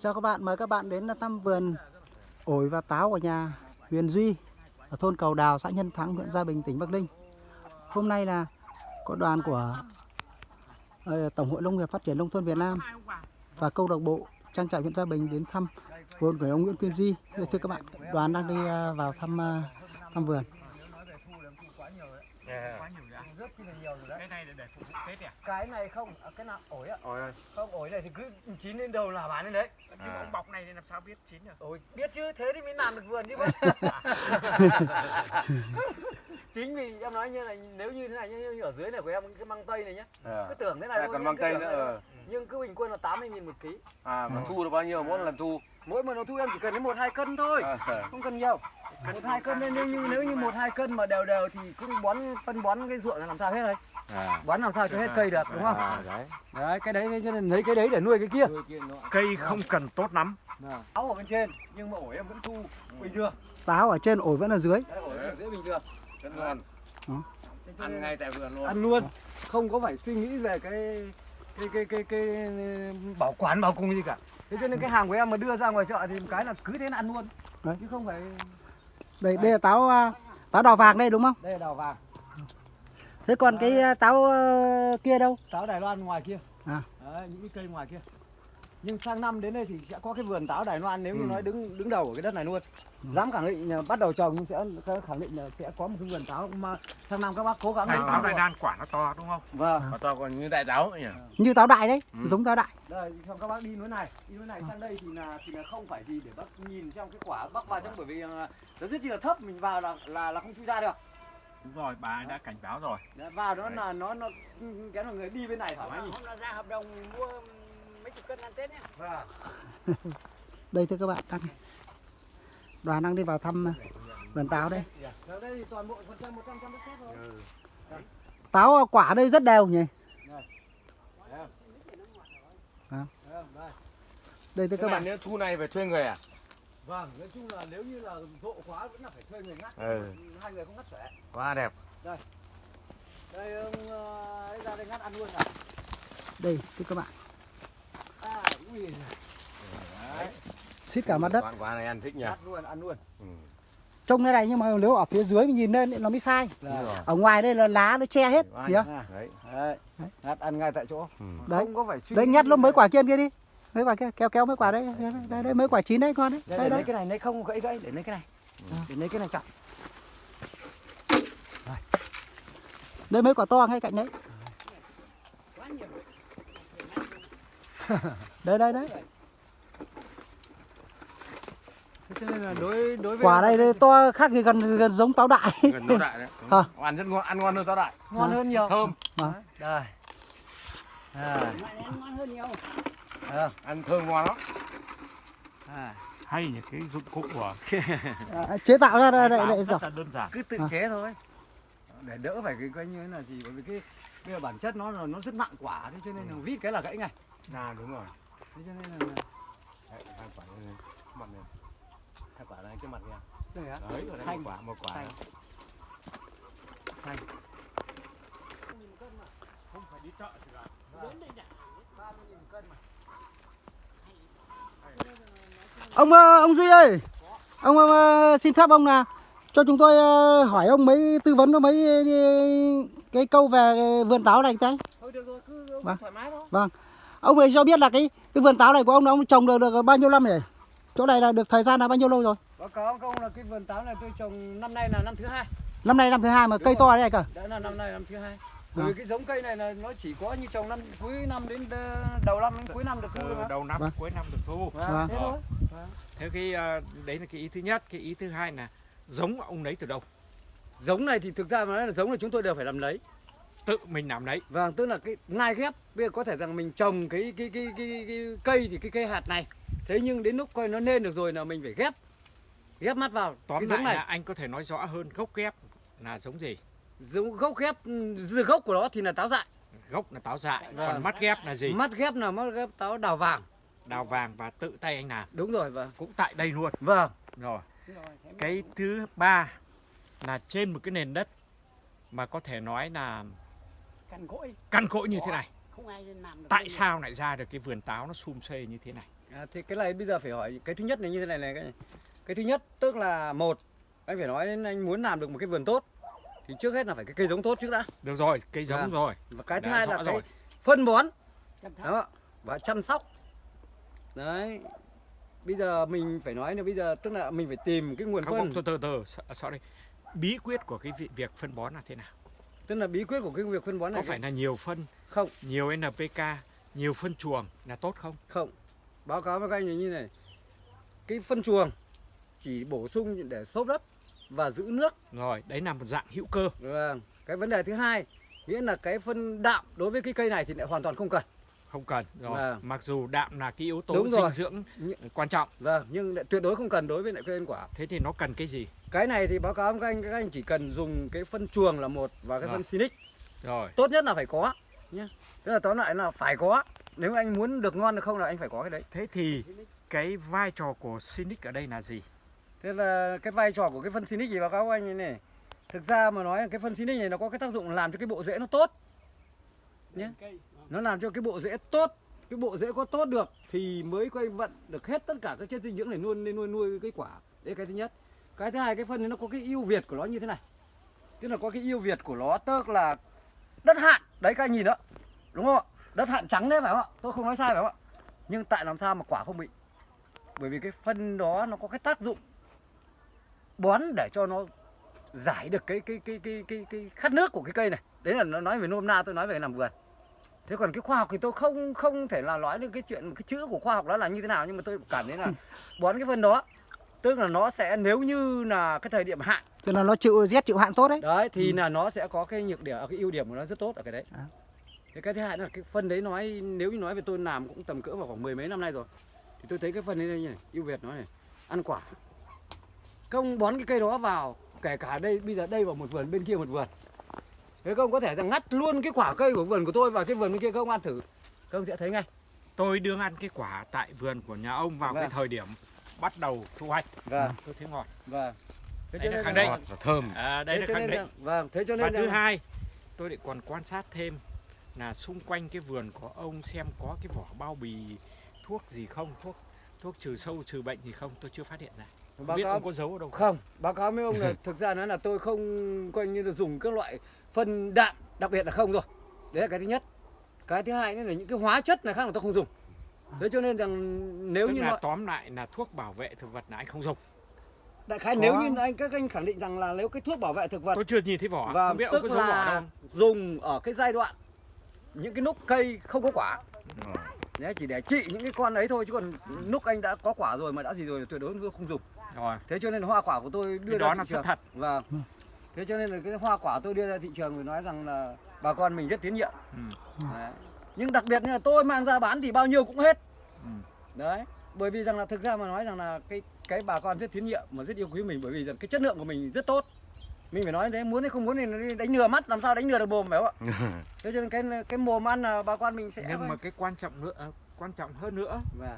Chào các bạn, mời các bạn đến thăm vườn ổi và táo của nhà Huyền Duy ở thôn Cầu Đào, xã Nhân Thắng, huyện Gia Bình, tỉnh Bắc Ninh. Hôm nay là có đoàn của ờ, Tổng hội Nông nghiệp Phát triển Nông thôn Việt Nam và câu lạc bộ trang trại huyện Gia Bình đến thăm vườn của ông Nguyễn Kim Duy. Thưa các bạn, đoàn đang đi ờ, vào thăm ờ, thăm vườn. Dạ rất chi là nhiều rồi đấy. cái này để để phục vụ tết à Cái này không, à, cái nào ổi ạ. ôi ơi Không ổi này thì cứ chín lên đầu là bán lên đấy. nhưng À. ông bọc này thì làm sao biết chín được Ôi, biết chứ, thế thì mới làm được vườn chứ bác. Chính vì em nói như này, nếu như thế này như, như ở dưới này của em cái măng tây này nhá. Cứ tưởng thế này À, thôi, còn măng tây nữa, ờ. Nhưng cứ bình quân là 80 000 một ký. À mà thu được bao nhiêu mỗi lần thu? Mỗi một nó thu em chỉ cần đến một hai cân thôi. À, Không cần nhiều. Một hai cân nên nếu như nếu như một hai cân mà đều đều thì cũng bón phân bón cái ruộng là làm sao hết rồi. à, Bón làm sao cho hết cây được đúng không? à, đấy. Đấy, cái đấy cho nên lấy cái đấy để nuôi cái kia. cây không cần tốt lắm Áo ở bên trên nhưng mà ổi em vẫn thu bình thường. Táo ở trên, ổi vẫn ở dưới. Đấy, ổi ở dưới bình thường. Rất ngon. Ừ. Ăn ngay tại vườn luôn. Ăn luôn. Không có phải suy nghĩ về cái cái cái cái cái bảo quản bảo cùng gì cả. Thế cho nên cái hàng của em mà đưa ra ngoài chợ thì cái là cứ thế là ăn luôn. Đấy. Chứ không phải Đây, đây là táo ờ, táo đỏ vàng đây đúng không? đây là đào vàng, Thế còn cái ờ, táo ờ, kia đâu? táo Đài Loan ngoài kia. À. Đấy, những cái cây ngoài kia. Nhưng sang năm đến đây thì sẽ có cái vườn táo Đài Loan nếu như Ừ. nói đứng đứng đầu ở cái đất này luôn. Dám khẳng định là bắt đầu trồng nhưng sẽ khẳng định là sẽ có một cái vườn táo mà sang năm các bác cố gắng táo mua. đài đan quả nó to đúng không Vâng. Mà to còn như đại táo nhỉ? Như táo đại đấy, Ừ. giống táo đại. Đây, xong các bác đi núi này, đi núi này sang đây thì là thì là không phải gì để bác nhìn trong cái quả bác vào trong bởi vì là nó rất chi là thấp mình vào là là là không chui ra được. đúng rồi bà ấy đã cảnh báo rồi vào đó là nó nó cái là người đi bên này thoải mái. Hôm ra hợp đồng mua mấy chục cân ăn Tết nhé. Vâng. Đây thưa các bạn, đang đoàn đang đi vào thăm ờ, vườn táo đây. Ở đây thì toàn bộ phần trăm 100 trăm đất sét thôi. Táo ờ, quả đây rất đều nhỉ. Thấy không? À. Thấy không? Đây. Đây thưa Các bạn bạn. nếu thu này phải thuê người à? Vâng, nói chung là nếu như là rộ quá vẫn là phải thuê người ngắt. Ừ. Hai người không ngắt xuể. Quá đẹp. Đây ông ờ, ấy ra đây ngắt ăn luôn à. Đây thưa các bạn. À, ui giời. Đấy, Xít cả mặt đất. Quả, quả này ăn thích nhỉ? ngắt luôn, ăn luôn. Ừ. Trông thế này nhưng mà nếu ở phía dưới mình nhìn lên thì nó mới sai. Ở ngoài đây là lá nó che hết. À. Đấy. Đấy. Đấy. Ngắt ăn ngay tại chỗ. Ừ. Đấy. Không có phải suy Đấy nhặt lúc mấy quả kia kia đi. Mấy quả kia kéo kéo mấy quả đấy. Đây, đây, đây mấy quả chín đấy con đấy. Đây, Đây đấy. cái này lấy không gãy gãy để lấy cái này. Để lấy cái này chặt. Đây mấy quả to ngay cạnh đấy. Quá nhiều. Đây đây đấy. Thế cho nên là đối đối với Quả này đây to khác gì gần gần giống táo đại. Gần táo đại đấy. À. Ăn rất ngon, ăn ngon hơn táo đại. ngon hơn nhiều. Thơm. Vâng. Đây. À, ngon hơn nhiều. Ăn thơm ngon lắm. à. hay những cái dụng cụ của À, chế tạo ra đây, đây, rất là đơn giản Cứ tự À. chế thôi. Để đỡ phải cái coi như thế là gì bởi vì cái cái bản chất nó là nó rất nặng quả thế cho nên là vít cái là gãy ngay. À đúng rồi. Thế cho nên là Đấy, hai quả này. Mặt này. Hai quả này cái mặt này. đây á. Đấy, ở đây Xanh. một quả, một quả. Xanh. Xanh. không phải đi chợ thì là Đến đây đã. 30.000 cân mà. Ông ờ, ông Duy ơi. Ông ờ, xin phép ông là cho chúng tôi ờ, hỏi ông mấy tư vấn có mấy cái câu về vườn táo này cái. Thôi được rồi, cứ ông Vâng. thoải mái thôi. Ông ấy cho biết là cái cái vườn táo này của ông là ông trồng được được bao nhiêu năm rồi? Chỗ này là được thời gian là bao nhiêu lâu rồi? Báo cáo ông là cái vườn táo này tôi trồng năm nay là năm thứ hai. Năm nay năm thứ hai mà Đúng cây rồi. to thế này cơ. Đã là năm nay năm thứ hai. Bởi À. vì cái giống cây này là nó chỉ có như trồng năm cuối năm đến ờ, đầu năm đến cuối năm được thu mà. đầu năm Vâng. cuối năm được thu Vâng, Vâng. thế thôi. thế cái ờ, đấy là cái ý thứ nhất cái ý thứ hai là giống ông lấy từ đâu Giống này thì thực ra mà nói là giống là chúng tôi đều phải làm lấy. Tự mình làm lấy Vâng, tức là cái nai ghép. Bây giờ có thể rằng mình trồng cái cái cái cái, cái cây thì cái cây hạt này. Thế nhưng đến lúc coi nó nên được rồi là mình phải ghép. Ghép mắt vào tóm cái lại giống này. là anh có thể nói rõ hơn gốc ghép là giống gì Giống gốc ghép từ gốc của nó thì là táo dại. gốc là táo dại Vâng. còn mắt ghép là gì Mắt ghép là mắt ghép táo đào vàng. đào vàng và tự tay anh làm Đúng rồi vâng. cũng tại đây luôn Vâng. rồi cái thứ ba là trên một cái nền đất mà có thể nói là Cằn cỗi. căn cỗi như thế này. Không ai làm được tại sao lại ra được cái vườn táo nó sum xuê như thế này? À, thì cái này bây giờ phải hỏi cái thứ nhất này như thế này này cái, cái thứ nhất tức là một anh phải nói đến anh muốn làm được một cái vườn tốt thì trước hết là phải cái cây giống tốt trước đã. Được rồi cây giống Vâng. rồi. Và cái thứ Đã hai là cái rồi. phân bón. Đó và chăm sóc. Đấy bây giờ mình phải nói là bây giờ tức là mình phải tìm cái nguồn không, phân. không từ từ từ so- sorry. Bí quyết của cái vi- việc phân bón là thế nào tức là bí quyết của cái việc phân bón này có phải là nhiều phân không. nhiều NPK nhiều phân chuồng là tốt không? Không. Báo cáo với các anh là như này. Cái phân chuồng chỉ bổ sung để xốp đất và giữ nước. Rồi đấy là một dạng hữu cơ. Vâng. Cái vấn đề thứ hai nghĩa là cái phân đạm đối với cái cây này thì lại hoàn toàn không cần không cần. Rồi Vâng. mặc dù đạm là cái yếu tố Đúng dinh rồi. dưỡng quan trọng. Vâng nhưng lại tuyệt đối không cần đối với lại cây ăn quả. Thế thì nó cần cái gì? Cái này thì báo cáo với các anh các anh chỉ cần dùng cái phân chuồng là một và cái Vâng. phân Sinic rồi. Tốt nhất là phải có nhé tức là tóm lại là phải có. Nếu anh muốn được ngon được không là anh phải có cái đấy. Thế thì cái vai trò của Sinic ở đây là gì? Thế là cái vai trò của cái phân Sinic thì báo cáo với anh này, này. Thực ra mà nói là cái phân Sinic này nó có cái tác dụng làm cho cái bộ rễ nó tốt nhé nó làm cho cái bộ rễ tốt cái bộ rễ có tốt được thì mới quay vận được hết tất cả các chất dinh dưỡng để nuôi nên nuôi nuôi cái quả. Đấy cái thứ nhất. Cái thứ hai cái phân này nó có cái ưu việt của nó như thế này. Tức là có cái ưu việt của nó tức là đất hạn. Đấy các anh nhìn đó. Đúng không ạ? Đất hạn trắng đấy phải không ạ? Tôi không nói sai phải không ạ? Nhưng tại làm sao mà quả không bị? Bởi vì cái phân đó nó có cái tác dụng bón để cho nó giải được cái cái cái cái cái, cái khát nước của cái cây này. Đấy là nó nói về nôm na tôi nói về làm vườn thế còn cái khoa học thì tôi không không thể là nói được cái chuyện cái chữ của khoa học đó là như thế nào nhưng mà tôi cảm thấy là bón cái phân đó tức là nó sẽ nếu như là cái thời điểm hạn cho nên nó chịu rét chịu hạn tốt đấy. Đấy thì là nó sẽ có cái nhược điểm cái ưu điểm của nó rất tốt ở cái đấy. À. thế cái thứ hai là cái phân đấy nói nếu như nói về tôi làm cũng tầm cỡ vào khoảng mười mấy năm nay rồi thì tôi thấy cái phân đấy đây này ưu việt nó này ăn quả. Công bón cái cây đó vào kể cả đây bây giờ đây vào một vườn bên kia một vườn thế công có thể rằng ngắt luôn cái quả cây của vườn của tôi và cái vườn bên kia công ăn thử. Công sẽ thấy ngay. Tôi đương ăn cái quả tại vườn của nhà ông vào cái Vâng. thời điểm bắt đầu thu hoạch. Vâng. Tôi thấy ngọt vâng. Thế Đây là khẳng định. ngọt và thơm. À, đây thế là khẳng định. vâng thế cho và nên thứ rằng- hai tôi lại còn quan sát thêm là xung quanh cái vườn của ông xem có cái vỏ bao bì thuốc gì không thuốc thuốc trừ sâu trừ bệnh gì không tôi chưa phát hiện ra. không báo biết cáo ông có giấu ở đâu không Không, báo cáo với ông là thực ra nói là tôi không coi như là dùng các loại phân đạm, đặc biệt là không rồi. Đấy là cái thứ nhất. Cái thứ hai nữa là những cái hóa chất này khác là tôi không dùng. Thế cho nên rằng nếu tức như là nó, tóm lại là thuốc bảo vệ thực vật là anh không dùng đại khái Có. nếu như anh các anh khẳng định rằng là nếu cái thuốc bảo vệ thực vật tôi chưa nhìn thấy vỏ và không biết ông tức có giấu vỏ là đâu dùng ở cái giai đoạn những cái lúc cây không có quả. Đấy, chỉ để trị những cái con ấy thôi chứ còn lúc anh đã có quả rồi mà đã gì rồi thì tuyệt đối tôi không dùng. Rồi Thế cho nên hoa quả của tôi đưa cái ra đó thị là trường. sự thật Vâng. Ừ. Thế cho nên là cái hoa quả tôi đưa ra thị trường thì nói rằng là bà con mình rất tín nhiệm. Ừ. Đấy. Nhưng đặc biệt như là tôi mang ra bán thì bao nhiêu cũng hết. Ừ. Đấy. Bởi vì rằng là thực ra mà nói rằng là cái cái bà con rất tín nhiệm mà rất yêu quý mình bởi vì rằng cái chất lượng của mình rất tốt. Mình phải nói thế muốn hay không muốn thì đánh lừa mắt làm sao đánh lừa được mồm phải không ạ? Thế cho nên cái cái mồm ăn là bà con mình sẽ nhưng mà cái quan trọng nữa quan trọng hơn nữa Vâng.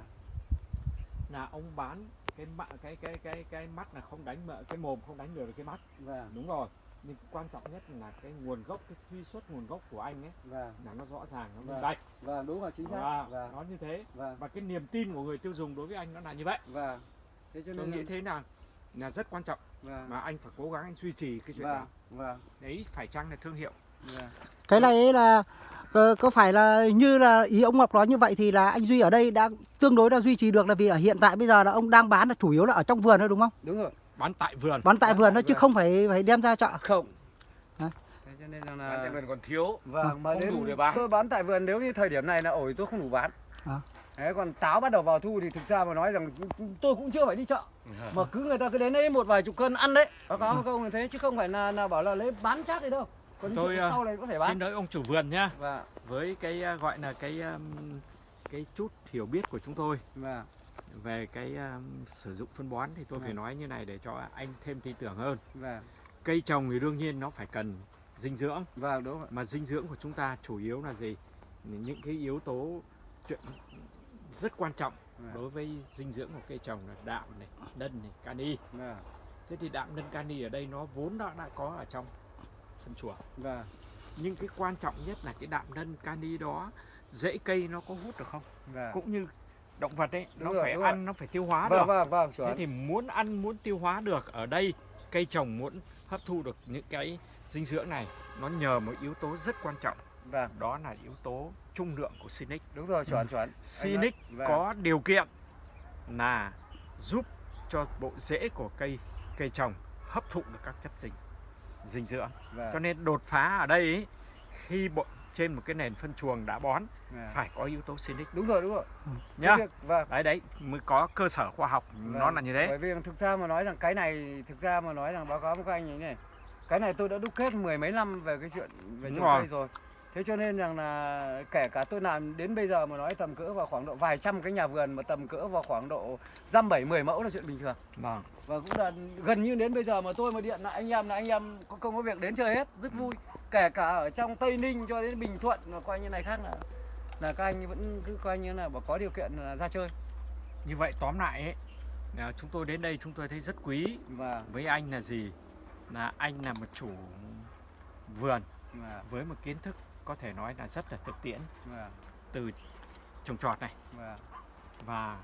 là ông bán cái mắt cái cái cái cái mắt là không đánh mà cái mồm không đánh được cái mắt Vâng. đúng rồi nhưng quan trọng nhất là cái nguồn gốc cái truy xuất nguồn gốc của anh ấy Vâng. là nó rõ ràng nó Vâng. minh bạch Vâng, đúng rồi chính xác. và Vâng. nó như thế Vâng. và cái niềm tin của người tiêu dùng đối với anh nó là như vậy Vâng. Thế cho tôi nên nghĩ là, thế là là rất quan trọng vâng. mà anh phải cố gắng anh duy trì cái chuyện Vâng. đó Vâng. đấy phải chăng là thương hiệu Vâng. cái này ấy là có, có phải là như là ý ông Ngọc nói như vậy thì là anh Duy ở đây đã tương đối đã duy trì được là vì ở hiện tại bây giờ là ông đang bán là chủ yếu là ở trong vườn thôi đúng không? Đúng rồi. bán tại vườn Bán tại Bán vườn thôi chứ không phải phải đem ra chợ. Không. Thế cho nên rằng Bán tại là vườn còn thiếu vâng mà không đủ để bán. tôi bán tại vườn nếu như thời điểm này là ổi tôi không đủ bán. À. Đấy, còn táo bắt đầu vào thu thì thực ra mà nói rằng tôi cũng chưa phải đi chợ mà cứ người ta cứ đến đấy một vài chục cân ăn đấy báo cáo câu như thế chứ không phải là, là bảo là lấy bán chắc gì đâu còn Tôi, à, sau này có thể xin bán. lỗi ông chủ vườn nhá. Và với cái à, gọi là cái um, cái chút hiểu biết của chúng tôi và về cái um, sử dụng phân bón thì tôi phải Vâng. nói như này để cho anh thêm tin tưởng hơn. Và cây trồng thì đương nhiên nó phải cần dinh dưỡng. Và đúng rồi. Mà dinh dưỡng của chúng ta chủ yếu là gì? Những cái yếu tố chuyện rất quan trọng Vâng. đối với dinh dưỡng của cây trồng là đạm này đân này kali và thế thì đạm đân kali ở đây nó vốn đã đã có ở trong phân chuồng và nhưng cái quan trọng nhất là cái đạm đân kali đó rễ cây nó có hút được không? Vâng. cũng như động vật ấy Đúng nó rồi, phải đúng rồi. ăn nó phải tiêu hóa Vâng được. vâng vâng thế thì muốn ăn muốn tiêu hóa được ở đây cây trồng muốn hấp thu được những cái dinh dưỡng này nó nhờ một yếu tố rất quan trọng. Vâng, đó là yếu tố trung lượng của Sinic. Đúng rồi chuẩn chuẩn. Sinic Vâng. có điều kiện là giúp cho bộ rễ của cây cây trồng hấp thụ được các chất dinh dinh dưỡng Vâng. cho nên đột phá ở đây ấy, khi bộ trên một cái nền phân chuồng đã bón Vâng. phải có yếu tố Sinic Đúng rồi đúng rồi. nhá Cái việc- Vâng. đấy đấy mới có cơ sở khoa học nó Vâng. là như thế Bởi vì thực ra mà nói rằng cái này thực ra mà nói rằng báo cáo với các anh như thế này. Cái này tôi đã đúc kết mười mấy năm về cái chuyện về trồng cây rồi. Thế cho nên rằng là kể cả tôi làm đến bây giờ mà nói tầm cỡ vào khoảng độ vài trăm cái nhà vườn mà tầm cỡ vào khoảng độ dăm bảy mười mẫu là chuyện bình thường. vâng Và cũng là gần như đến bây giờ mà tôi mà điện lại anh em là anh em có công có việc đến chơi hết, rất vui. Kể cả ở trong Tây Ninh cho đến Bình Thuận mà coi như này khác là là các anh vẫn cứ coi như là có điều kiện là ra chơi. như vậy tóm lại ấy là chúng tôi đến đây chúng tôi thấy rất quý Và với anh là gì là anh là một chủ vườn và với một kiến thức có thể nói là rất là thực tiễn và từ trồng trọt này. Và và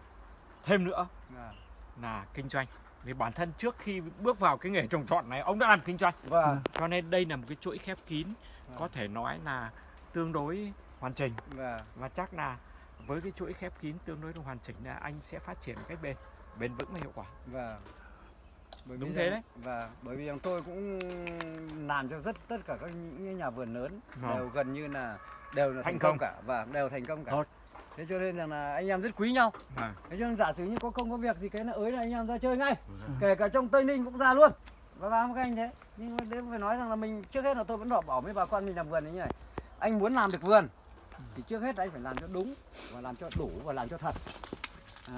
thêm nữa và là kinh doanh. Vì bản thân trước khi bước vào cái nghề trồng trọt này ông đã làm kinh doanh. Và cho nên đây là một cái chuỗi khép kín có thể nói là tương đối hoàn chỉnh. Và và chắc là với cái chuỗi khép kín tương đối hoàn chỉnh là anh sẽ phát triển một cách bền bền vững và hiệu quả. Và bởi Đúng thế rằng- đấy. và bởi vì rằng tôi cũng làm cho rất tất cả các những nhà vườn lớn Vâng. đều gần như là đều là Thành thành công công. cả và đều thành công cả Tốt. thế cho nên rằng là anh em rất quý nhau Vâng. thế cho nên giả sử như có công có việc gì cái là ới là anh em ra chơi ngay kể cả trong tây ninh cũng ra luôn và vào các anh thế nhưng mà đấy phải nói rằng là mình trước hết là tôi vẫn đọc bảo với bà con mình làm vườn như này anh muốn làm được vườn thì trước hết anh phải làm cho đúng và làm cho đủ và làm cho thật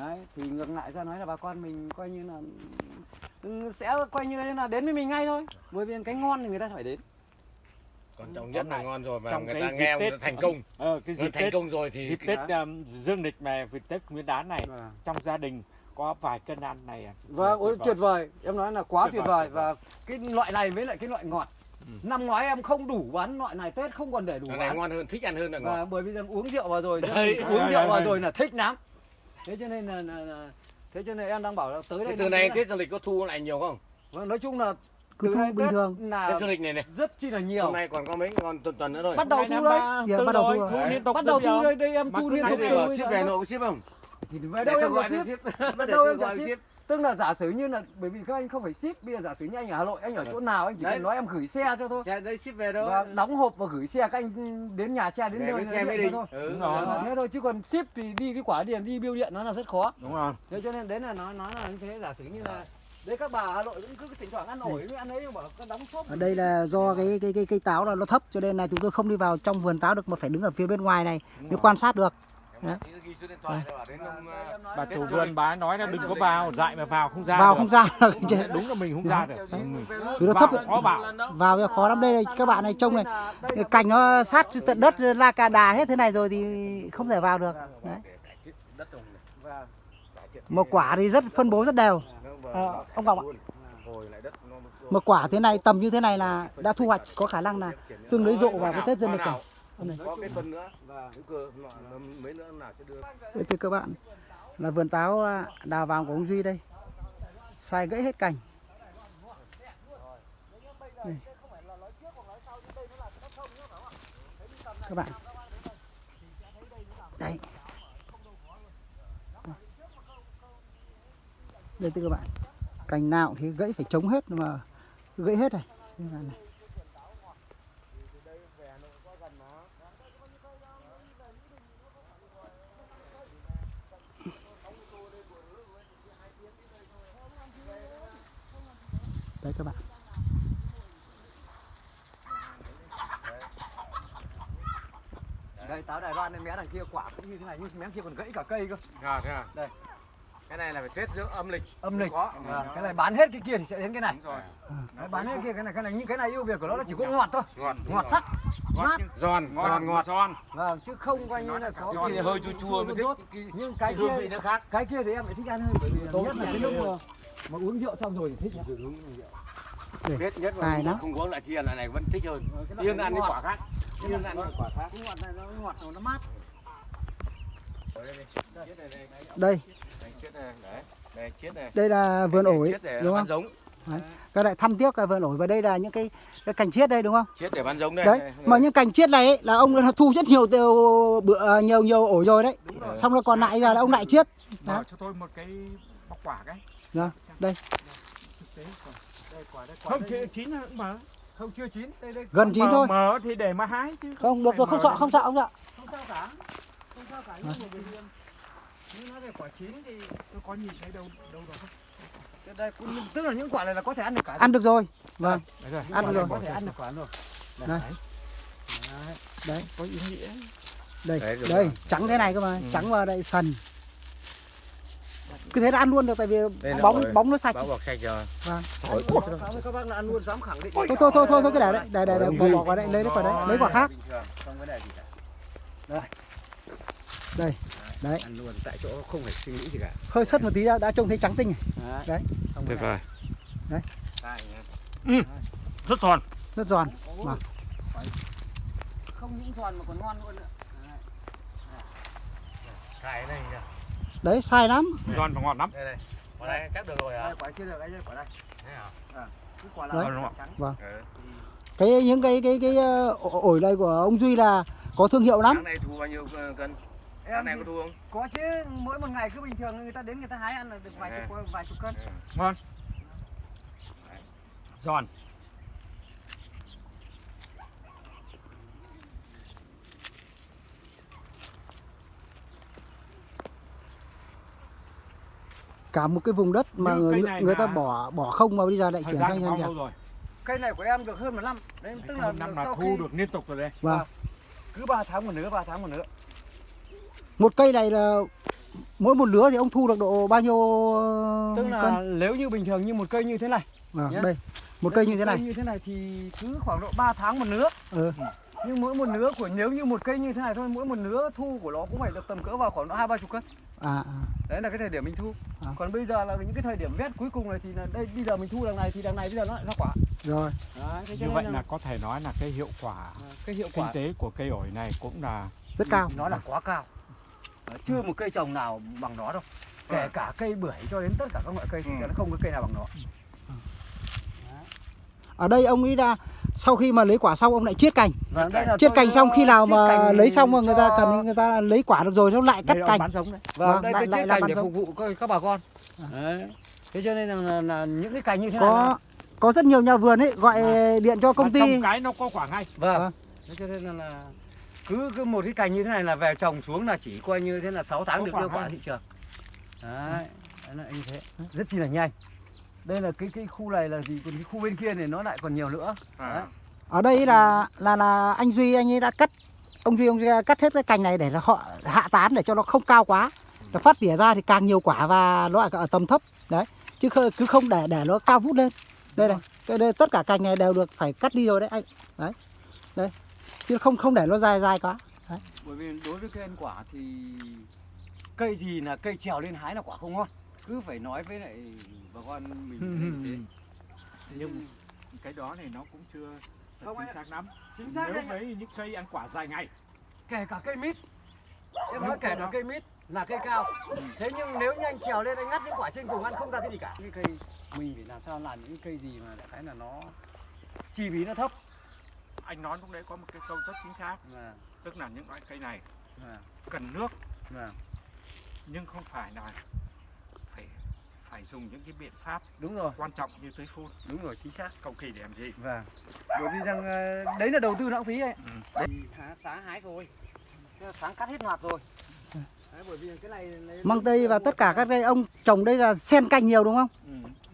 đấy thì ngược lại ra nói là bà con mình coi như là ừ, sẽ coi như là đến với mình ngay thôi bởi vì cái ngon thì người ta phải đến còn trọng nhất là ngon rồi và Trong người cái ta dịp nghe Tết- người ta thành công ờ, cái dịp thành tết công rồi thì dịp tết um, dương lịch về dịp tết nguyên đán này vâng trong gia đình có vài cân ăn này à, Vâng, ôi vời. tuyệt vời, em nói là quá Tuyệt tuyệt vời, và cái loại này với lại cái loại ngọt. Ừ. Năm ngoái em không đủ bán loại này Tết không còn để đủ này bán. ngon hơn thích ăn hơn là Và ngọt bởi vì rằng uống rượu vào rồi, Đấy. uống rượu vào rồi là thích lắm. Thế cho nên là, là, là thế cho nên em đang bảo là tới đây Thế từ này Tết dương lịch có thu lại nhiều không Vâng, nói chung là cứ từ thu bình thường là Tết dương lịch này này rất chi là nhiều. hôm nay còn có mấy còn tuần tuần nữa thôi Bắt đầu thu đấy. Giờ tư bắt đầu rồi, thu liên tục Bắt đầu thu đây, đây em thu liên tục. ship về nội có ship không Thì về đâu em gọi ship. đâu tôi em có gọi ship. Tức là giả sử như là bởi vì các anh không phải ship, bây giờ giả sử như anh ở Hà Nội, anh ở chỗ nào anh chỉ Đấy. cần nói em gửi xe cho thôi. xe đấy ship về đâu và đóng hộp và gửi xe các anh đến nhà xe đến nơi nó xe mới đi. thôi. Ừ, Đúng rồi. thế thôi chứ còn ship thì đi cái quả điện đi bưu điện nó là rất khó. Đúng rồi. Thế cho nên đấy là nói nói là như thế giả sử như là đấy các bà Hà Nội cũng cứ thỉnh thoảng ăn ổi với ăn ấy nhưng bảo có đóng shop ở đây là do cái cái cái cây táo là nó thấp cho nên là chúng tôi không đi vào trong vườn táo được mà phải đứng ở phía bên ngoài này mới quan sát được Bà chủ vườn bà nói là đừng có vào dại mà vào không ra vào được. không ra chứ. đúng là mình không ra được. Vì nó thấp Vào khó vào vào cái khó lắm đây này các bạn này trông này cành nó sát tận đất la cà đà hết thế này rồi thì không thể vào được đấy. một quả thì rất phân bố rất đều nó ông Ngọc ạ. luôn. hồi lại đất nó một quả thế này tầm như thế này là đã thu hoạch có khả năng là tương đối rộ vào cái tết dương lịch có cái phân nữa. Và hữu cơ mấy nữa nào sẽ đưa. Đây thưa các bạn là vườn táo à, đào vàng của ông Duy đây. Sai gãy hết cành. Đây. các bạn. Đây. Đây thưa các bạn. Cành nào thì gãy phải chống hết mà gãy hết này. Là này. Đây các bạn. Đây táo Đài Loan này mé đằng kia quả cũng như thế này nhưng mé kia còn gãy cả cây cơ. À, thế à? Đây. cái này là phải tết giữa âm lịch. Âm lịch. Có. Vâng, cái này bán hết cái kia thì sẽ đến cái này. Đúng rồi. Đấy, bán hết cái kia cái này cái này nhưng cái này ưu việt của nó là chỉ có ngọt thôi. ngọt ngọt sắc ngọt mát. giòn giòn ngọt. giòn. Vâng chứ không coi như là có cái kia hơi chua chua mới thích nhưng cái kia vị nó khác. cái kia thì em lại thích ăn hơn bởi vì Tốt nhất là cái lúc mà, uống rượu xong rồi thì thích. Biết nhất là lắm. không có loại kia loại này vẫn thích hơn Ờ, yên ăn cái quả khác yên ăn cái quả khác cái ngọt này nó ngọt nó mát đây Đây, chết này, đấy. Đây, chết này. đây là vườn ổi đúng không giống. các lại thăm tiếc cái vườn ổi và đây là những cái, cái cành chiết đây đúng không Chết để bán giống đây. đấy mà những cành chiết này ấy, là ông đã thu rất nhiều tiêu bữa à, nhiều nhiều ổi rồi đấy rồi. xong rồi còn lại giờ là ông lại chiết Đó. cho tôi một cái bọc quả cái. Dạ, đây. Thực tế quả. Đây quả đây quả Không đây. chín mở. không chưa chín đây đây gần chín Mở- thôi Mở thì để mà hái chứ. không được rồi không sợ không sợ không sợ không sao cả không sao cả nhưng mà nó là quả chín thì Tôi có nhìn thấy đâu đâu không? cái đây cũng tức là những quả này là có thể ăn được cả ăn được rồi vâng Đấy rồi. Ăn được rồi. có thể ăn được quả rồi đây đấy Có ý nghĩa. đây Đấy, đây rồi. trắng thế này cơ mà Ừ. trắng và đây sần cứ thế là ăn luôn được tại vì Đây bóng ổi. bóng nó sạch Báo bọc sạch rồi. Vâng. Với các bác là ăn luôn dám khẳng định thôi thôi thôi thôi thôi cái để đấy để để để bỏ bỏ qua đây lấy lấy quả đấy lấy quả khác bình thường không vấn đề gì cả đấy ăn luôn tại chỗ không phải suy nghĩ gì cả hơi sất một tí đã, đã trông thấy trắng tinh Đấy. Đấy. Được rồi. Đây nhá. Rất giòn. rất giòn Ôi, Vâng. không những giòn mà còn ngon luôn nữa Đấy. Cài này kìa. Đấy sai lắm Giòn và ngọt lắm. Đây đây. Quả này chắc được rồi đây hả? quả chưa được ấy đây quả đây Thế hả? cái quả Đấy. là Đúng không? Ừ. cái những cái cái cái ờ, ổi này của ông duy là có thương hiệu lắm Tháng này thu bao nhiêu ờ, cân? Tháng này có thu không? có chứ mỗi một ngày cứ bình thường người ta đến người ta hái ăn là được vài chục vài chục cân Ừ. Giòn. Cả một cái vùng đất mà người, này người ta là- bỏ bỏ không mà bây giờ lại chuyển sang lâu rồi? cây này của em được hơn một năm đấy tức là năm là sau thu khi được liên tục rồi đây. Vâng. cứ 3 tháng một nửa 3 tháng một nửa một cây này là mỗi một lứa thì ông thu được độ bao nhiêu tức là cân nếu như bình thường như một cây như thế này Vâng, nhá. đây một cây như thế này như thế này thì cứ khoảng độ 3 tháng một nửa ừ. Nhưng mỗi một nửa của nếu như một cây như thế này thôi mỗi một nửa thu của nó cũng phải được tầm cỡ vào khoảng hai ba chục cân. À, à. đấy là cái thời điểm mình thu. À. còn bây giờ là những cái thời điểm vét cuối cùng này thì là đây bây giờ mình thu đằng này thì đằng này bây giờ nó lại ra quả. Rồi. Đấy, thế cho Như vậy là có thể nói là cái hiệu quả à, cái hiệu kinh quả. tế của cây ổi này cũng là rất cao. Nó là quá cao. Đấy, chưa một cây trồng nào bằng nó đâu. Kể cả cây bưởi cho đến tất cả các loại cây thì Ừ. nó không có cây nào bằng nó. Ở đây ông ấy ra sau khi mà lấy quả xong ông lại chiết cành. Là chiết cành xong khi nào mà cành lấy xong mà người ta cần người ta lấy quả được rồi nó lại cắt cành. bán giống đấy. Vâng, Vâng, đây lại- tôi chiết cành để giống. phục vụ các, các bà con. Đấy. Thế cho nên là, là, là những cái cành như thế này có có rất nhiều nhà vườn ấy gọi điện cho công ty trồng cái nó có quả ngay. vâng. Vâng. thế cho nên là, là cứ cứ một cái cành như thế này là về trồng xuống là chỉ coi như thế là 6 tháng Có được đưa quả thị trường. Đấy đấy là như thế. Rất chi là nhanh đây là cái cái khu này là gì? Còn cái khu bên kia này nó lại còn nhiều nữa. Đấy. À. ở đây là là là anh duy anh ấy đã cắt ông duy ông duy cắt hết cái cành này để là họ hạ tán để cho nó không cao quá. Nó phát tỉa ra thì càng nhiều quả và nó ở tầm thấp. Đấy. Chứ cứ không để để nó cao vút lên. Đây này. Cái đây, tất cả cành này đều được phải cắt đi rồi đấy anh. Đấy. Đây. Chứ không không để nó dài dài quá. Bởi vì đối với cây ăn quả thì cây gì là cây trèo lên hái là quả không ngon cứ phải nói với lại bà con mình như thế. Nhưng cái đó này nó cũng chưa Không, chính xác lắm. chính xác Nếu với những cây ăn quả dài ngày. Kể cả cây mít. Em nói kể cả cây mít là cây cao. Thế nhưng nếu như anh trèo lên anh ngắt những quả trên cùng ăn không ra cái gì cả. Cái cây mình phải làm sao làm những cây gì mà đại khái là nó chi phí nó thấp? Anh nói lúc đấy có một cái câu rất chính xác. Mà tức là những loại cây này mà cần nước. Mà nhưng không phải là phải dùng những cái biện pháp đúng rồi quan trọng như tưới phun đúng rồi chính xác cầu kỳ để làm gì Vâng. Bởi vì rằng ờ, đấy là đầu tư lãng phí ấy. Ừ. Đấy. Sáng hái rồi. Sáng cắt hết loạt rồi. Đấy, bởi vì cái này lấy- măng tây và tất cả các cây ông trồng đây là xen canh nhiều đúng không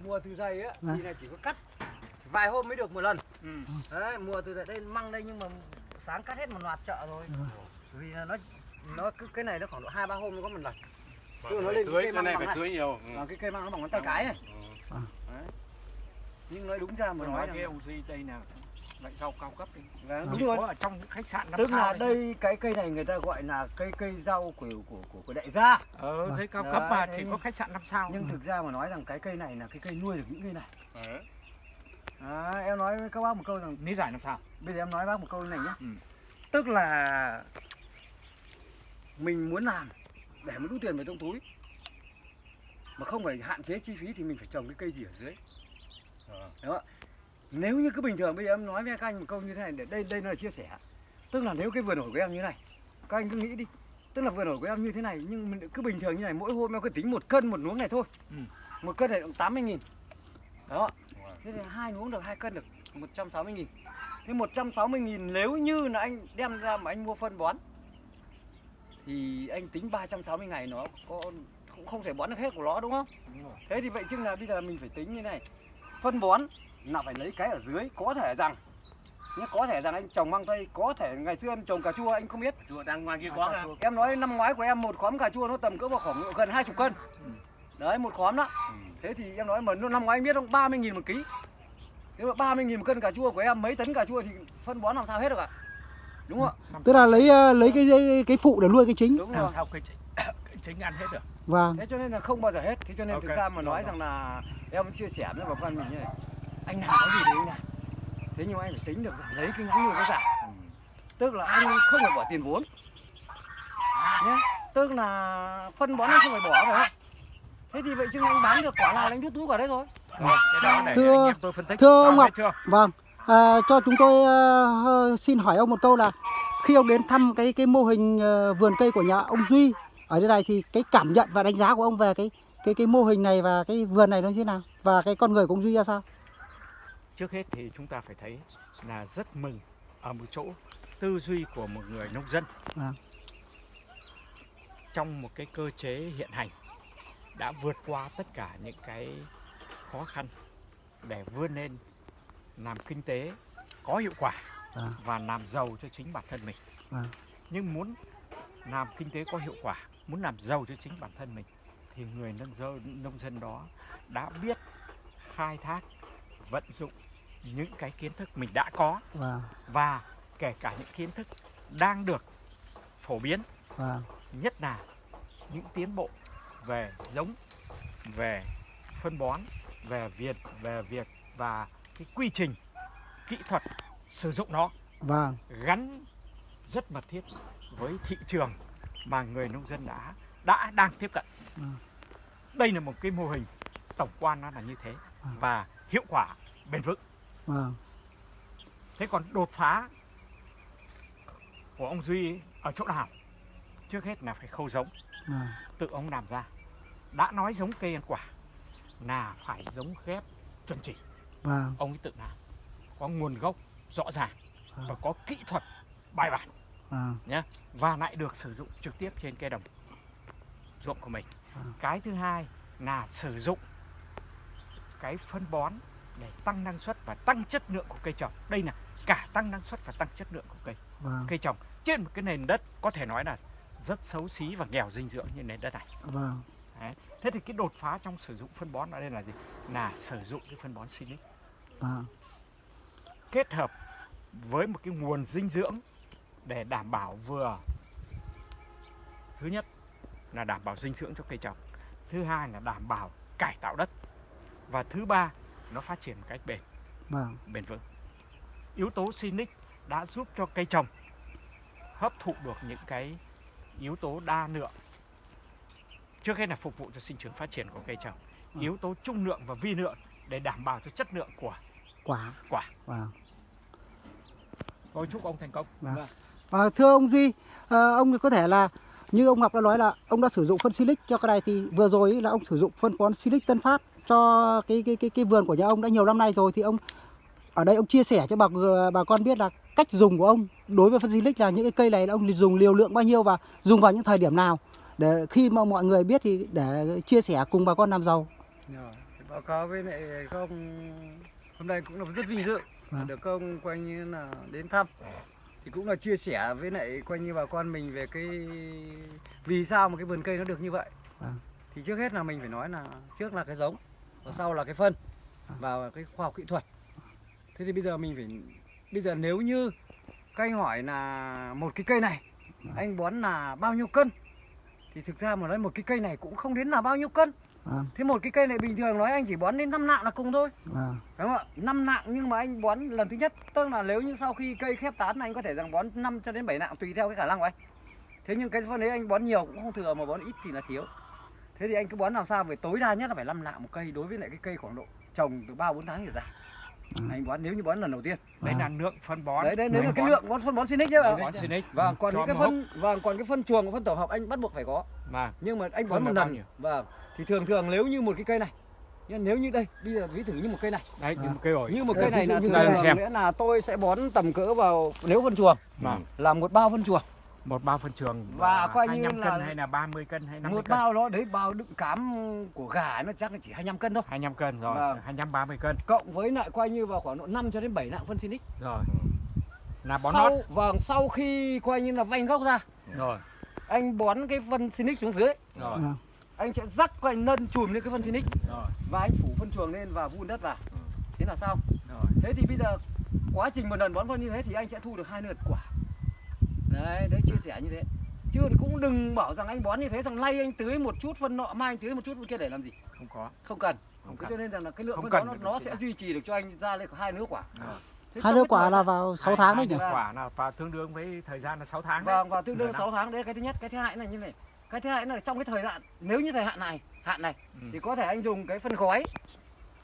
mùa từ dày á Vâng. thì là chỉ có cắt vài hôm mới được một lần. ừ. Đấy, mùa từ dày đây măng đây nhưng mà sáng cắt hết một loạt chợ rồi. Bởi vì nó nó cứ cái này nó khoảng độ 2 3 hôm mới có một lần. Chứ nó lên tưới, cây cái măng này phải tưới nhiều. Ừ. Và cái cây măng nó bằng ngón tay cái này. Ừ. Nhưng nói đúng ra mà nói nói ông Duy đây là loại rau cao cấp đi Vâng, đúng rồi. có ở trong những khách sạn năm Tức là đây cái cây này người ta gọi là cây cây rau của của của, của đại gia. ờ dưới cao Đấy, cấp mà chỉ có khách sạn năm sao Nhưng thực ra mà nói rằng cái cây này là cái cây nuôi được những cây này. Đấy. À, em nói với các bác một câu rằng lý giải làm sao bây giờ em nói bác một câu này nhé. Ừ. Tức là mình muốn làm để mà đút tiền vào trong túi. Mà không phải hạn chế chi phí thì mình phải trồng cái cây gì ở dưới. Ờ. đúng không ạ? Nếu như cứ bình thường bây giờ em nói với các anh một câu như thế này để đây đây là chia sẻ. Tức là nếu cái vườn ổi của em như này các anh cứ nghĩ đi. Tức là vườn ổi của em như thế này nhưng mình cứ bình thường như này mỗi hôm em cứ tính một cân một luống này thôi. Ừ. một cân này cũng 80 nghìn. Đó. Thế thì hai luống được hai cân được 160 nghìn. Thế 160 nghìn nếu như là anh đem ra mà anh mua phân bón thì anh tính 360 ngày nó có cũng không thể bón được hết của nó đúng không? Đúng rồi. thế thì vậy chứ là bây giờ mình phải tính như này. Phân bón là phải lấy cái ở dưới có thể rằng nhé có thể rằng anh trồng măng tây có thể ngày xưa em trồng cà chua anh không biết. Chùa đang ngoài kia có ha em nói năm ngoái của em một khóm cà chua nó tầm cỡ vào khoảng gần 20 cân. Đấy một khóm đó. Thế thì em nói mà năm ngoái anh biết không? 30 nghìn một ký. Thế mà 30 nghìn một cân cà chua của em mấy tấn cà chua thì phân bón làm sao hết được ạ đúng không ạ? Tức là lấy ờ, lấy cái cái, cái phụ để nuôi cái chính. Đúng làm rồi sao cây chính, cây chính ăn hết được? Vâng. Thế cho nên là không bao giờ hết. Thế cho nên thực Ok, ra mà nói rồi. rằng là em chia sẻ với bà con mình như này. Anh làm cái gì thì anh làm thế nhưng mà anh phải tính được rằng lấy cái ngắn nuôi cái dài Ừ. tức là anh không phải bỏ tiền vốn. Nhé tức là phân bón anh không phải bỏ phải không thế thì vậy chứ anh bán được quả nào là anh rút túi quả đấy rồi. Cái để Thưa- thưa ông Ngọc. vâng à, cho chúng tôi ờ, xin hỏi ông một câu là khi ông đến thăm cái cái mô hình ờ, vườn cây của nhà ông Duy ở đây này thì cái cảm nhận và đánh giá của ông về cái cái cái mô hình này và cái vườn này nó như thế nào và cái con người của ông Duy ra sao trước hết thì chúng ta phải thấy là rất mừng ở một chỗ tư duy của một người nông dân Vâng. trong một cái cơ chế hiện hành đã vượt qua tất cả những cái khó khăn để vươn lên làm kinh tế có hiệu quả Vâng. và làm giàu cho chính bản thân mình Vâng. nhưng muốn làm kinh tế có hiệu quả muốn làm giàu cho chính bản thân mình thì người nông dân nông dân đó đã biết khai thác vận dụng những cái kiến thức mình đã có vâng và kể cả những kiến thức đang được phổ biến vâng nhất là những tiến bộ về giống về phân bón về việc về việc và cái quy trình kỹ thuật sử dụng nó vâng gắn rất mật thiết với thị trường mà người nông dân đã đã đang tiếp cận. Ừ. Đây là một cái mô hình tổng quan nó là như thế Ừ. và hiệu quả bền vững. vâng Thế còn đột phá của ông Duy ở chỗ nào? Trước hết là phải khâu giống, vâng tự ông làm ra. Đã nói giống cây ăn quả là phải giống ghép chuẩn chỉ, vâng ông ấy tự làm. Có nguồn gốc rõ ràng Ừ. và có kỹ thuật bài bản. vâng nhé và lại được sử dụng trực tiếp trên cây đồng ruộng của mình. À. Cái thứ hai là sử dụng cái phân bón để tăng năng suất và tăng chất lượng của cây trồng. Đây là cả tăng năng suất và tăng chất lượng của cây vâng cây trồng trên một cái nền đất có thể nói là rất xấu xí và nghèo dinh dưỡng như nền đất này. vâng Thế thì cái đột phá trong sử dụng phân bón ở đây là gì? Là sử dụng cái phân bón Sinic vâng kết hợp với một cái nguồn dinh dưỡng để đảm bảo vừa thứ nhất là đảm bảo dinh dưỡng cho cây trồng thứ hai là đảm bảo cải tạo đất và thứ ba nó phát triển một cách bền vâng. bền vững. Yếu tố Sinic đã giúp cho cây trồng hấp thụ được những cái yếu tố đa lượng trước hết là phục vụ cho sinh trưởng phát triển của cây trồng. Ừ. yếu tố trung lượng và vi lượng để đảm bảo cho chất lượng của quả. Quả. Vâng. Tôi chúc ông thành công. À, thưa ông Duy, à, ông có thể là như ông Ngọc đã nói là ông đã sử dụng phân silic cho cái này thì vừa rồi là ông sử dụng phân bón silic Tân Phát cho cái cái cái cái vườn của nhà ông đã nhiều năm nay rồi thì ông ở đây ông chia sẻ cho bà bà con biết là cách dùng của ông đối với phân silic là những cái cây này là ông dùng liều lượng bao nhiêu và dùng vào những thời điểm nào để khi mà mọi người biết thì để chia sẻ cùng bà con làm giàu. Báo cáo với lại các ông hôm nay cũng là rất vinh dự Vâng. được các ông coi như là đến thăm thì cũng là chia sẻ với lại coi như bà con mình về cái vì sao mà cái vườn cây nó được như vậy Vâng. thì trước hết là mình phải nói là trước là cái giống và sau là cái phân Vâng. và cái khoa học kỹ thuật thế thì bây giờ mình phải bây giờ nếu như các anh hỏi là một cái cây này anh bón là bao nhiêu cân thì thực ra mà nói một cái cây này cũng không đến là bao nhiêu cân. Vâng, Thế một cái cây này bình thường nói anh chỉ bón đến 5 nạng là cùng thôi. Vâng, Đúng không ạ? 5 nạng nhưng mà anh bón lần thứ nhất. Tức là nếu như sau khi cây khép tán anh có thể rằng bón 5 cho đến 7 nạng tùy theo cái khả năng của anh. Thế nhưng cái phân đấy anh bón nhiều cũng không thừa mà bón ít thì là thiếu. Thế thì anh cứ bón làm sao? Phải tối đa nhất là phải 5 lạng một cây đối với lại cái cây khoảng độ trồng từ 3 4 tháng trở ra. Anh bón nếu như bón lần đầu tiên. Đấy À. là lượng phân bón. Đấy đấy đấy là cái bón- lượng bón phân bón Sinic đấy bón Sinic. Vâng còn cho những cái phân vâng còn cái phân chuồng và phân tổ hợp anh bắt buộc phải có. Mà nhưng mà anh bón một lần. vâng. Thì thường thường nếu như một cái cây này nhưng nếu như đây bây giờ ví thử như một cây này. Đấy À. như một cây ổi. Như một cây này là thường xem. nghĩa là tôi sẽ bón tầm cỡ vào nếu phân chuồng mà là một bao phân chuồng một bao phân trường Và coi như 25 là- cân hay là 30 cân hay 50 một cân? bao đó đấy bao đựng cám của gà nó chắc là chỉ 25 cân thôi. 25 cân rồi Vâng. 25 30 cân. Cộng với lại coi như vào khoảng độ 5 cho đến 7 lạng phân Sinic. Rồi. Là bón sau nót vâng sau khi coi như là vanh gốc ra rồi. anh bón cái phân Sinic xuống dưới. Rồi. Vâng. anh sẽ rắc coi nân chùm lên cái phân Sinic. Rồi. Và anh phủ phân chuồng lên và vun đất vào. Thế là xong rồi. Thế thì bây giờ quá trình một lần bón phân như thế thì anh sẽ thu được hai lượt quả đấy đấy chia sẻ như thế. Chứ cũng đừng bảo rằng anh bón như thế rằng nay anh tưới một chút phân nọ mai anh tưới một chút phân kia để làm gì? Không có. Không cần. Không cần. cho nên rằng là cái lượng Không phân cần đó nó cái sẽ duy trì được cho anh ra lên hai nửa quả. Thế hai đứa cái quả là vào 6 Hai- tháng đấy hai nhỉ? quả là và tương đương với thời gian là 6 tháng đấy. Vâng và tương đương Nửa năm. 6 tháng đấy cái thứ nhất cái thứ hai là như này. Cái thứ hai là trong cái thời hạn nếu như thời hạn này hạn này Ừ. thì có thể anh dùng cái phân gói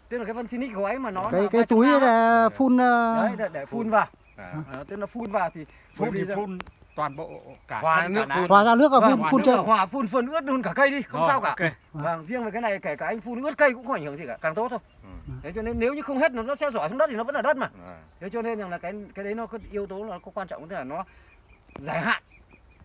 tức là cái phân Sinic gói mà nó cái cái 300 túi là phun ờ, đấy để, để phun vào. À. à, tức là phun vào thì phun thì phun toàn bộ cả Hòa nước phun. hòa ra nước và Vâng, phun phun vào hòa phun phun ướt luôn cả cây đi không Rồi, sao cả. ok. vâng riêng về cái này kể cả anh phun ướt cây cũng không ảnh hưởng gì cả càng tốt thôi. Ừ. thế cho nên nếu như không hết nó nó sẽ rỏi xuống đất thì nó vẫn là đất mà. À. thế cho nên rằng là cái cái đấy nó có yếu tố là có quan trọng tức là nó dài hạn.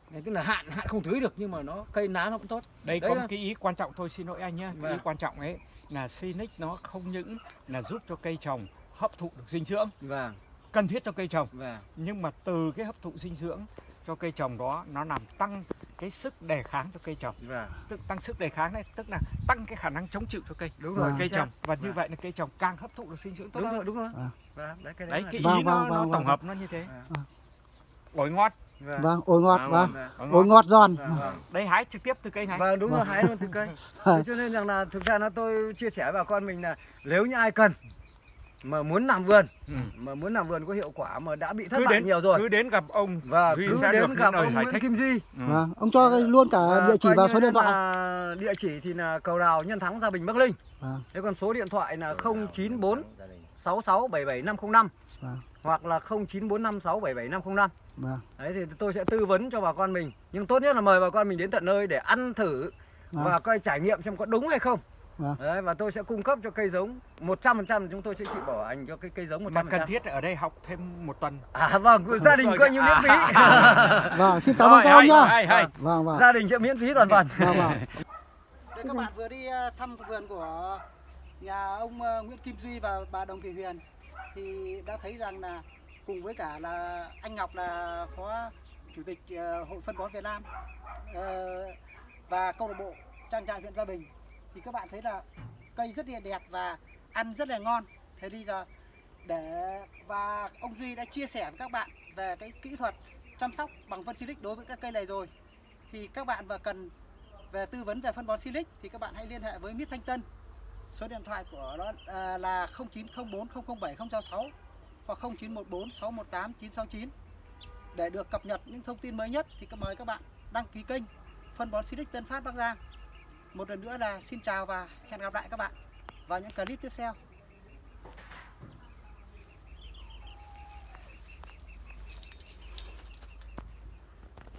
Đấy, tức là hạn hạn không tưới được nhưng mà nó cây lá nó cũng tốt. Đây Đấy có một cái ý quan trọng thôi xin lỗi anh nhé Vâng. ý quan trọng ấy là Sinic nó không những là giúp cho cây trồng hấp thụ được dinh dưỡng. Vâng. Cần thiết cho cây trồng. Vâng. Nhưng mà từ cái hấp thụ dinh dưỡng cho cây trồng đó nó làm tăng cái sức đề kháng cho cây trồng vâng tức tăng sức đề kháng này tức là tăng cái khả năng chống chịu cho cây đúng Vâng. rồi cây chính xác. trồng và như Vâng. vậy là cây trồng càng hấp thụ được dinh dưỡng tốt đúng hơn rồi đúng rồi Vâng. vâng đấy cái đấy, đấy là- cái Vâng, ý nó, vâng, nó vâng, tổng vâng. hợp nó như thế Vâng. ổi ngọt vâng vâng ổi ngọt À, vâng vâng ổi ngọt giòn vâng, vâng. đây hái trực tiếp từ cây này Vâng đúng rồi Vâng. hái luôn từ cây. Thế cho nên rằng là thực ra nó tôi chia sẻ với bà con mình là nếu như ai cần mà muốn làm vườn ừ. mà muốn làm vườn có hiệu quả mà đã bị thất cứ bại đến nhiều rồi cứ đến gặp ông và Duy cứ đến gặp ông Nguyễn thích. Kim Duy ừ. vâng ông cho luôn cả Và địa chỉ và số điện thoại địa chỉ thì là cầu đào nhân thắng gia bình bắc linh vâng thế còn số điện thoại là 094 Gia đình. 66 77 505 Vâng. hoặc là 0945 677 505 vâng đấy thì tôi sẽ tư vấn cho bà con mình nhưng tốt nhất là mời bà con mình đến tận nơi để ăn thử Vâng. và coi trải nghiệm xem có đúng hay không Vâng. đấy và tôi sẽ cung cấp cho cây giống 100% chúng tôi sẽ chịu bảo hành cho cái cây giống 100% mà cần thiết ở đây học thêm một tuần. À vâng gia đình coi như miễn phí. Vâng xin cảm ơn các ông nhá. hay, hay. vâng vâng. Gia đình sẽ miễn phí toàn phần. Vâng vâng. Đây các bạn vừa đi ờ, thăm vườn của nhà ông ờ, Nguyễn Kim Duy và bà Đồng Thị Huyền thì đã thấy rằng là cùng với cả là anh Ngọc là phó chủ tịch ờ, hội phân bón Việt Nam ờ, và câu lạc bộ trang trại huyện Gia Bình thì các bạn thấy là cây rất là đẹp và ăn rất là ngon. Thế bây giờ để, và ông Duy đã chia sẻ với các bạn về cái kỹ thuật chăm sóc bằng phân silic đối với các cây này rồi thì các bạn và cần về tư vấn về phân bón Silic thì các bạn hãy liên hệ với Mít Thanh Tân. Số điện thoại của nó à, là 0904007066 hoặc 0914618969 Để được cập nhật những thông tin mới nhất thì mời các bạn đăng ký kênh phân bón Silic Tân Phát Bắc Giang. Một lần nữa là xin chào và hẹn gặp lại các bạn vào những clip tiếp theo.